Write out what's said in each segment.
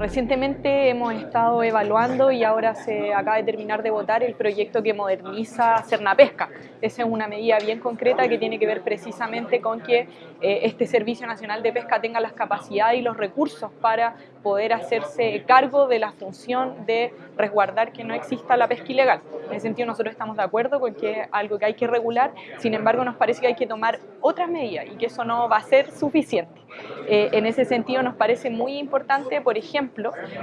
Recientemente hemos estado evaluando y ahora se acaba de terminar de votar el proyecto que moderniza Cernapesca. Esa es una medida bien concreta que tiene que ver precisamente con que eh, este Servicio Nacional de Pesca tenga las capacidades y los recursos para poder hacerse cargo de la función de resguardar que no exista la pesca ilegal. En ese sentido nosotros estamos de acuerdo con que es algo que hay que regular, sin embargo nos parece que hay que tomar otras medidas y que eso no va a ser suficiente. Eh, en ese sentido nos parece muy importante, por ejemplo,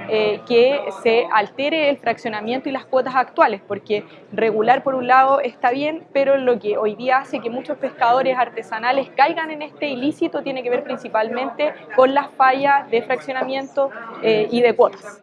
eh, que se altere el fraccionamiento y las cuotas actuales, porque regular por un lado está bien, pero lo que hoy día hace que muchos pescadores artesanales caigan en este ilícito tiene que ver principalmente con las fallas de fraccionamiento eh, y de cuotas.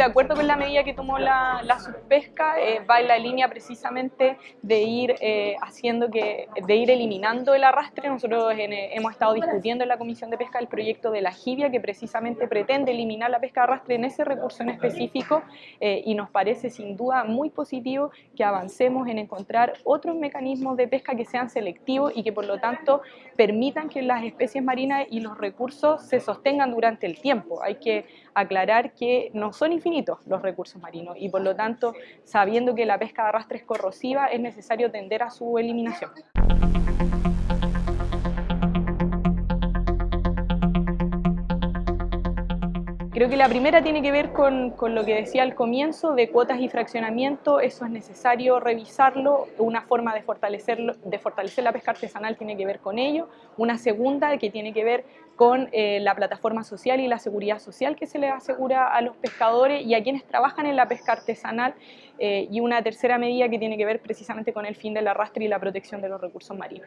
De acuerdo con la medida que tomó la, la subpesca, eh, va en la línea precisamente de ir eh, haciendo que, de ir eliminando el arrastre. Nosotros eh, hemos estado discutiendo en la Comisión de Pesca el proyecto de la Jibia que precisamente pretende eliminar la pesca de arrastre en ese recurso en específico y nos parece sin duda muy positivo que avancemos en encontrar otros mecanismos de pesca que sean selectivos y que por lo tanto permitan que las especies marinas y los recursos se sostengan durante el tiempo. Hay que aclarar que no son los recursos marinos y por lo tanto, sabiendo que la pesca de arrastre es corrosiva, es necesario tender a su eliminación. Creo que la primera tiene que ver con, con, lo que decía al comienzo de cuotas y fraccionamiento, eso es necesario revisarlo, una forma de, fortalecerlo, de fortalecer la pesca artesanal tiene que ver con ello, una segunda que tiene que ver con eh, la plataforma social y la seguridad social que se les asegura a los pescadores y a quienes trabajan en la pesca artesanal. Eh, y una tercera medida que tiene que ver precisamente con el fin del arrastre y la protección de los recursos marinos.